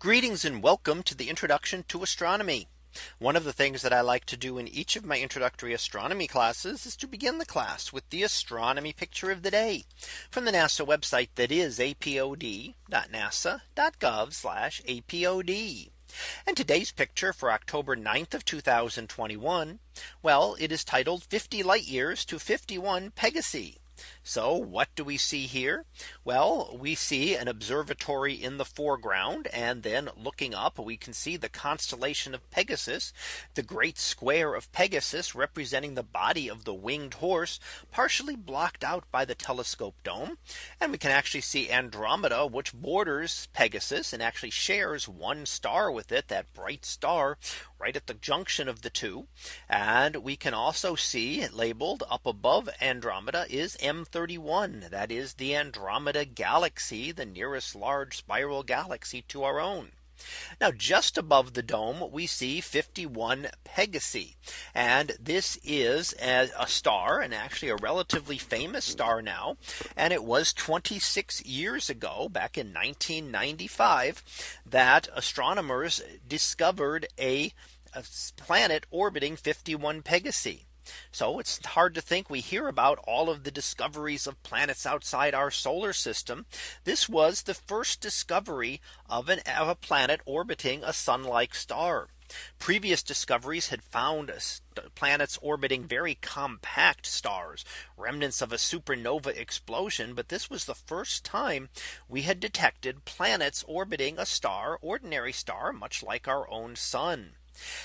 Greetings and welcome to the introduction to astronomy. One of the things that I like to do in each of my introductory astronomy classes is to begin the class with the astronomy picture of the day from the NASA website that is apod.nasa.gov apod. And today's picture for October 9th of 2021. Well, it is titled 50 light years to 51 Pegasi. So what do we see here? Well, we see an observatory in the foreground. And then looking up, we can see the constellation of Pegasus, the great square of Pegasus representing the body of the winged horse, partially blocked out by the telescope dome. And we can actually see Andromeda, which borders Pegasus and actually shares one star with it, that bright star right at the junction of the two. And we can also see labeled up above Andromeda is M31. That is the Andromeda galaxy, the nearest large spiral galaxy to our own. Now just above the dome we see 51 Pegasi and this is a, a, star and actually a relatively famous star now and it was 26 years ago back in 1995 that astronomers discovered a, a planet orbiting 51 Pegasi. So it's hard to think we hear about all of the discoveries of planets outside our solar system. This was the first discovery of an of a planet orbiting a sun like star. Previous discoveries had found planets orbiting very compact stars, remnants of a supernova explosion. But this was the first time we had detected planets orbiting a star, ordinary star, much like our own sun.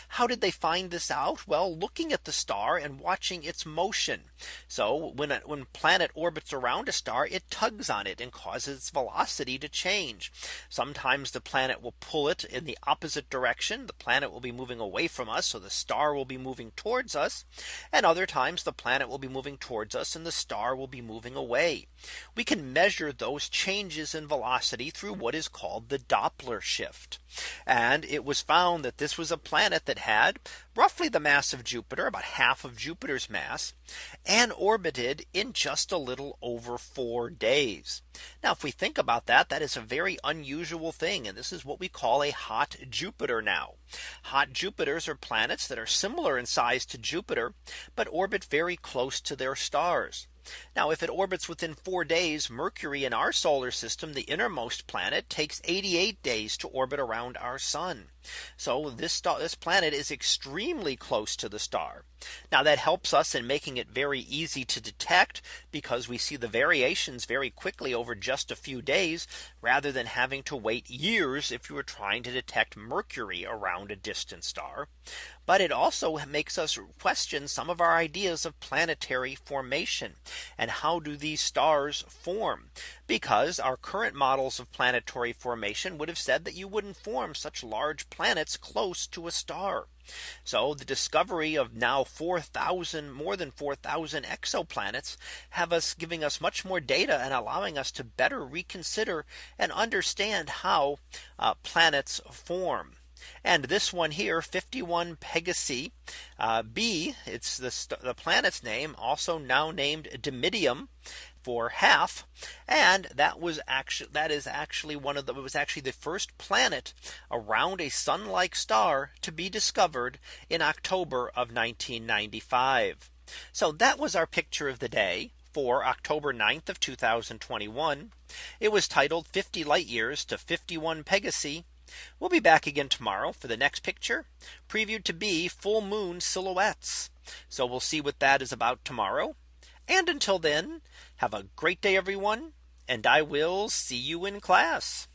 How did they find this out? Well, looking at the star and watching its motion. So when a when planet orbits around a star, it tugs on it and causes its velocity to change. Sometimes the planet will pull it in the opposite direction. The planet will be moving away from us. So the star will be moving towards us. And other times the planet will be moving towards us and the star will be moving away. We can measure those changes in velocity through what is called the Doppler shift. And it was found that this was a planet that had roughly the mass of Jupiter, about half of Jupiter's mass, and orbited in just a little over four days. Now, if we think about that, that is a very unusual thing. And this is what we call a hot Jupiter now. Hot Jupiters are planets that are similar in size to Jupiter, but orbit very close to their stars. Now if it orbits within four days, Mercury in our solar system, the innermost planet takes 88 days to orbit around our sun. So this star, this planet is extremely close to the star. Now that helps us in making it very easy to detect because we see the variations very quickly over just a few days rather than having to wait years if you were trying to detect Mercury around a distant star. But it also makes us question some of our ideas of planetary formation and how do these stars form? Because our current models of planetary formation would have said that you wouldn't form such large planets close to a star. So the discovery of now 4000 more than 4000 exoplanets have us giving us much more data and allowing us to better reconsider and understand how uh, planets form. And this one here 51 Pegasi uh, b it's the, the planet's name also now named Dimidium for half. And that was actually that is actually one of the was actually the first planet around a sun like star to be discovered in October of 1995. So that was our picture of the day for October 9th of 2021. It was titled 50 light years to 51 Pegasi. We'll be back again tomorrow for the next picture previewed to be full moon silhouettes. So we'll see what that is about tomorrow. And until then, have a great day, everyone. And I will see you in class.